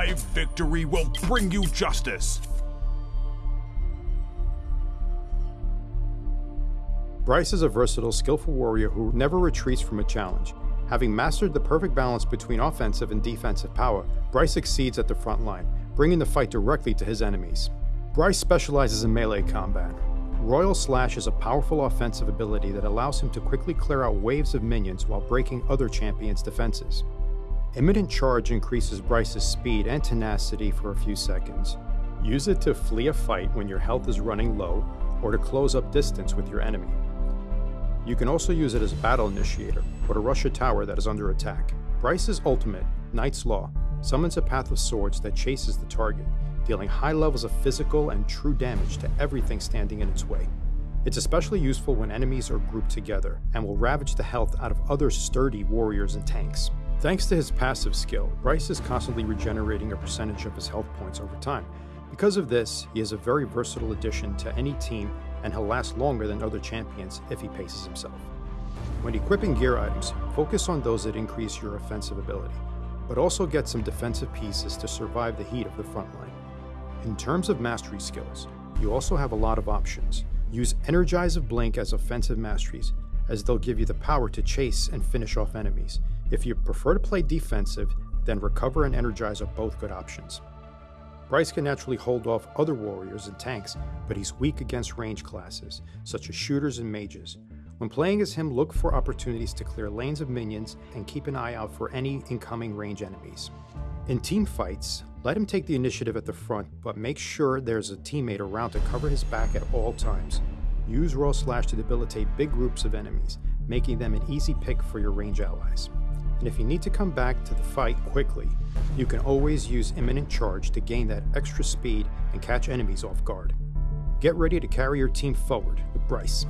My victory will bring you justice. Bryce is a versatile, skillful warrior who never retreats from a challenge. Having mastered the perfect balance between offensive and defensive power, Bryce succeeds at the front line, bringing the fight directly to his enemies. Bryce specializes in melee combat. Royal Slash is a powerful offensive ability that allows him to quickly clear out waves of minions while breaking other champions' defenses. Imminent Charge increases Bryce's speed and tenacity for a few seconds. Use it to flee a fight when your health is running low or to close up distance with your enemy. You can also use it as a battle initiator, or to rush a tower that is under attack. Bryce's ultimate, Knight's Law, summons a path of swords that chases the target, dealing high levels of physical and true damage to everything standing in its way. It's especially useful when enemies are grouped together, and will ravage the health out of other sturdy warriors and tanks. Thanks to his passive skill, Bryce is constantly regenerating a percentage of his health points over time. Because of this, he is a very versatile addition to any team and he'll last longer than other champions if he paces himself. When equipping gear items, focus on those that increase your offensive ability, but also get some defensive pieces to survive the heat of the front line. In terms of mastery skills, you also have a lot of options. Use Energize of Blink as offensive masteries, as they'll give you the power to chase and finish off enemies. If you prefer to play defensive, then Recover and Energize are both good options. Bryce can naturally hold off other warriors and tanks, but he's weak against range classes, such as shooters and mages. When playing as him, look for opportunities to clear lanes of minions and keep an eye out for any incoming range enemies. In team fights, let him take the initiative at the front, but make sure there's a teammate around to cover his back at all times. Use Royal Slash to debilitate big groups of enemies, making them an easy pick for your range allies and if you need to come back to the fight quickly, you can always use Imminent Charge to gain that extra speed and catch enemies off guard. Get ready to carry your team forward with Bryce.